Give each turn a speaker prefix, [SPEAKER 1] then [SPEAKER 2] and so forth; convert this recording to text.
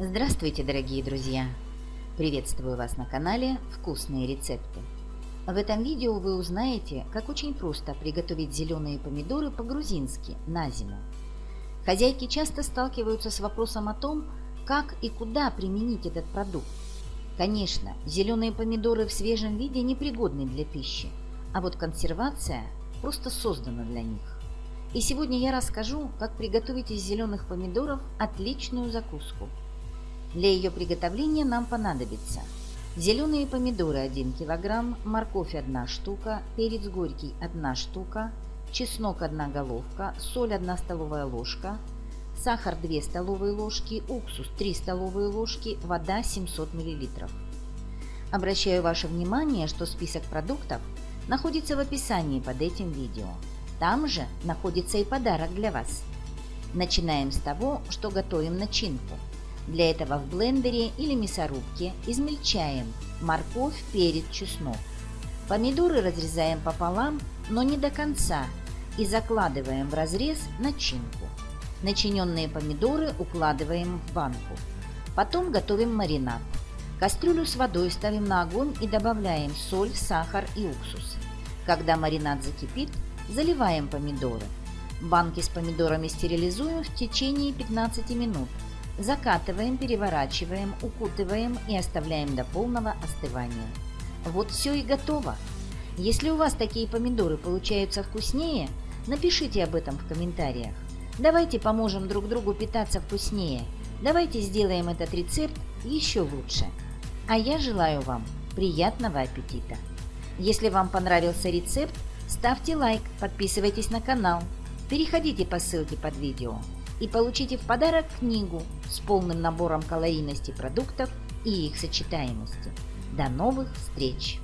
[SPEAKER 1] Здравствуйте, дорогие друзья! Приветствую вас на канале «Вкусные рецепты». В этом видео вы узнаете, как очень просто приготовить зеленые помидоры по-грузински на зиму. Хозяйки часто сталкиваются с вопросом о том, как и куда применить этот продукт. Конечно, зеленые помидоры в свежем виде непригодны для пищи, а вот консервация просто создана для них. И сегодня я расскажу, как приготовить из зеленых помидоров отличную закуску. Для ее приготовления нам понадобится зеленые помидоры 1 кг, морковь 1 штука, перец горький 1 штука, чеснок 1 головка, соль 1 столовая ложка, сахар 2 столовые ложки, уксус 3 столовые ложки, вода 700 мл. Обращаю ваше внимание, что список продуктов находится в описании под этим видео. Там же находится и подарок для вас. Начинаем с того, что готовим начинку. Для этого в блендере или мясорубке измельчаем морковь, перец, чеснок. Помидоры разрезаем пополам, но не до конца, и закладываем в разрез начинку. Начиненные помидоры укладываем в банку. Потом готовим маринад. Кастрюлю с водой ставим на огонь и добавляем соль, сахар и уксус. Когда маринад закипит, Заливаем помидоры. Банки с помидорами стерилизуем в течение 15 минут. Закатываем, переворачиваем, укутываем и оставляем до полного остывания. Вот все и готово. Если у вас такие помидоры получаются вкуснее, напишите об этом в комментариях. Давайте поможем друг другу питаться вкуснее. Давайте сделаем этот рецепт еще лучше. А я желаю вам приятного аппетита! Если вам понравился рецепт, Ставьте лайк, подписывайтесь на канал, переходите по ссылке под видео и получите в подарок книгу с полным набором калорийности продуктов и их сочетаемости. До новых встреч!